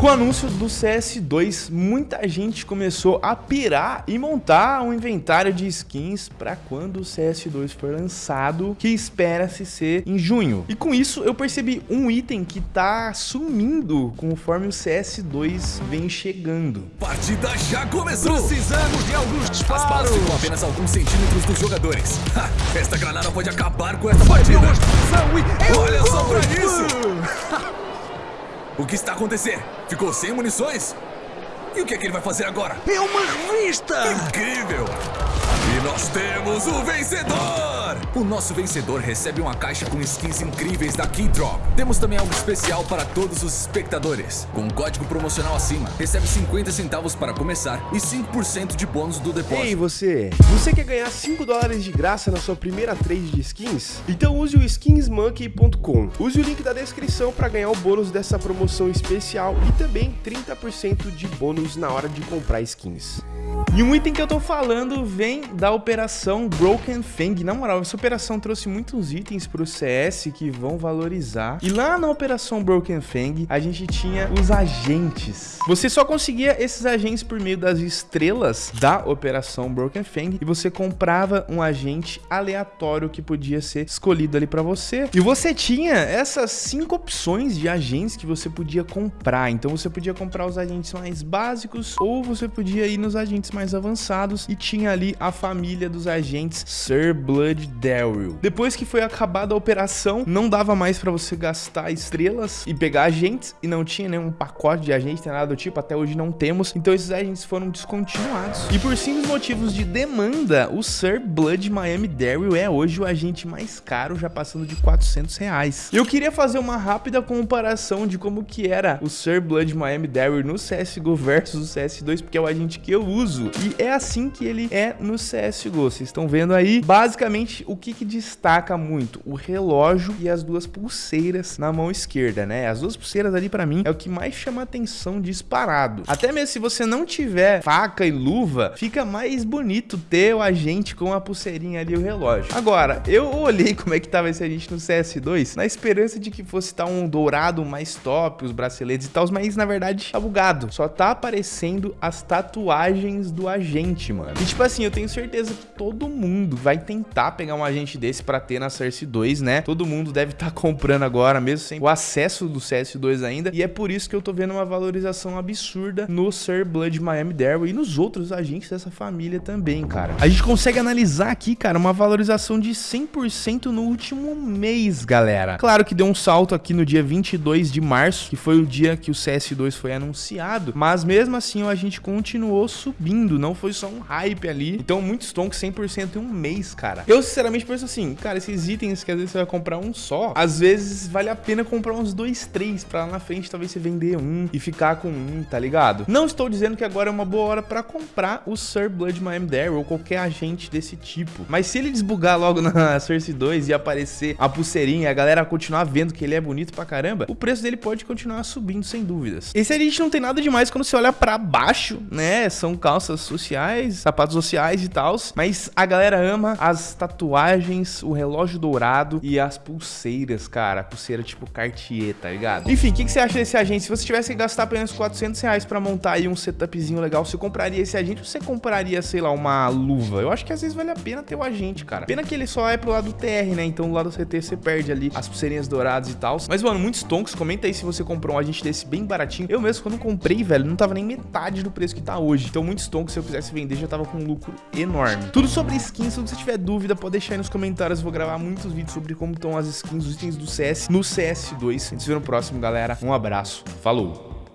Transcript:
Com o anúncio do CS2, muita gente começou a pirar e montar um inventário de skins para quando o CS2 for lançado, que espera-se ser em junho. E com isso eu percebi um item que tá sumindo conforme o CS2 vem chegando. Partida já começou! Precisamos de alguns disparos! As balas ficam apenas alguns centímetros dos jogadores. Ha, esta granada pode acabar com essa partida! Olha só pra isso! o que está acontecendo? Ficou sem munições? E o que é que ele vai fazer agora? É uma revista! Incrível! E nós temos o vencedor! O nosso vencedor recebe uma caixa com skins incríveis da Keydrop. Temos também algo especial para todos os espectadores. Com um código promocional acima, recebe 50 centavos para começar e 5% de bônus do depósito. Ei você, você quer ganhar 5 dólares de graça na sua primeira trade de skins? Então use o skinsmonkey.com. Use o link da descrição para ganhar o bônus dessa promoção especial e também 30% de bônus na hora de comprar skins. E um item que eu tô falando vem da operação Broken Fang. Na moral, essa operação trouxe muitos itens pro CS que vão valorizar. E lá na operação Broken Fang, a gente tinha os agentes. Você só conseguia esses agentes por meio das estrelas da operação Broken Fang e você comprava um agente aleatório que podia ser escolhido ali para você. E você tinha essas cinco opções de agentes que você podia comprar. Então você podia comprar os agentes mais básicos ou você podia ir nos agentes mais mais avançados e tinha ali a família dos agentes Sir Blood Daryl. Depois que foi acabada a operação, não dava mais para você gastar estrelas e pegar agentes e não tinha nenhum pacote de agentes, nada do tipo, até hoje não temos, então esses agentes foram descontinuados. E por simples motivos de demanda, o Sir Blood Miami Daryl é hoje o agente mais caro, já passando de 400 reais. Eu queria fazer uma rápida comparação de como que era o Sir Blood Miami Daryl no CSGO versus o CS2, porque é o agente que eu uso. E é assim que ele é no CSGO. Vocês estão vendo aí, basicamente, o que, que destaca muito? O relógio e as duas pulseiras na mão esquerda, né? As duas pulseiras ali, para mim, é o que mais chama atenção disparado. Até mesmo se você não tiver faca e luva, fica mais bonito ter o agente com a pulseirinha ali e o relógio. Agora, eu olhei como é que tava esse agente no CS2, na esperança de que fosse estar tá um dourado mais top, os braceletes e tal, mas na verdade tá bugado. Só tá aparecendo as tatuagens do agente, mano. E tipo assim, eu tenho certeza que todo mundo vai tentar pegar um agente desse pra ter na Cersei 2, né? Todo mundo deve estar tá comprando agora, mesmo sem o acesso do CS2 ainda. E é por isso que eu tô vendo uma valorização absurda no Sir Blood Miami Daryl e nos outros agentes dessa família também, cara. A gente consegue analisar aqui, cara, uma valorização de 100% no último mês, galera. Claro que deu um salto aqui no dia 22 de março, que foi o dia que o CS2 foi anunciado, mas mesmo assim a gente continuou subindo não foi só um hype ali. Então, muitos stonks 100% em um mês, cara. Eu, sinceramente, penso assim, cara, esses itens que às vezes você vai comprar um só, às vezes vale a pena comprar uns dois, três, pra lá na frente talvez você vender um e ficar com um, tá ligado? Não estou dizendo que agora é uma boa hora pra comprar o Sir Blood Miami Daryl ou qualquer agente desse tipo. Mas se ele desbugar logo na Cersei 2 e aparecer a pulseirinha e a galera continuar vendo que ele é bonito pra caramba, o preço dele pode continuar subindo sem dúvidas. Esse agente não tem nada demais quando você olha pra baixo, né? São calças sociais, sapatos sociais e tal, mas a galera ama as tatuagens, o relógio dourado e as pulseiras, cara. Pulseira tipo Cartier, tá ligado? Enfim, o que, que, você acha desse agente? Se você tivesse que gastar apenas 400 reais pra montar aí um setupzinho legal, você compraria esse agente ou você compraria, sei lá, uma luva? Eu acho que às vezes vale a pena ter o agente, cara. Pena que ele só é pro lado do TR, né? Então do lado do CT você perde ali as pulseirinhas douradas e tal. Mas, mano, muitos tonks. Comenta aí se você comprou um agente desse bem baratinho. Eu mesmo, quando comprei, velho, não tava nem metade do preço que tá hoje. Então, muitos tonks se eu quisesse vender, já tava com um lucro enorme. Tudo sobre skins, se você tiver dúvida, pode deixar aí nos comentários. Eu vou gravar muitos vídeos sobre como estão as skins, os itens do CS no CS2. A gente se vê no próximo, galera. Um abraço. Falou!